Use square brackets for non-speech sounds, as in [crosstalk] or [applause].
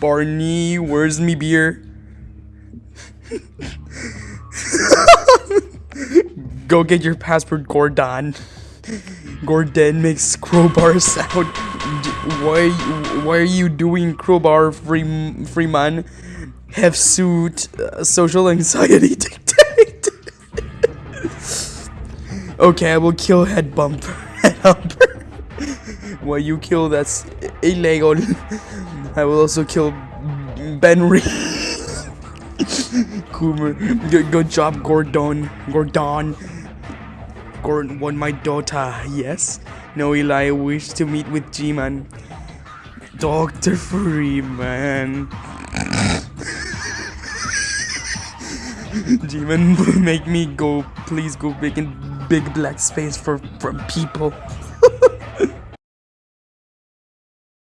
Barney, where's me beer? [laughs] Go get your passport, Gordon. Gordon makes crowbar sound. Why? Why are you doing crowbar, free Freeman? Have suit uh, social anxiety [laughs] dictate. okay, I will kill head bumper. [laughs] Head humper. Why you kill that's illegal. I will also kill Benrey. [laughs] Coomer. Good, good job, Gordon. Gordon. Gordon won my daughter. Yes. No, Eli. I wish to meet with G-Man. Dr. Freeman. [laughs] G-Man, [laughs] make me go. Please go big in big black space for from people.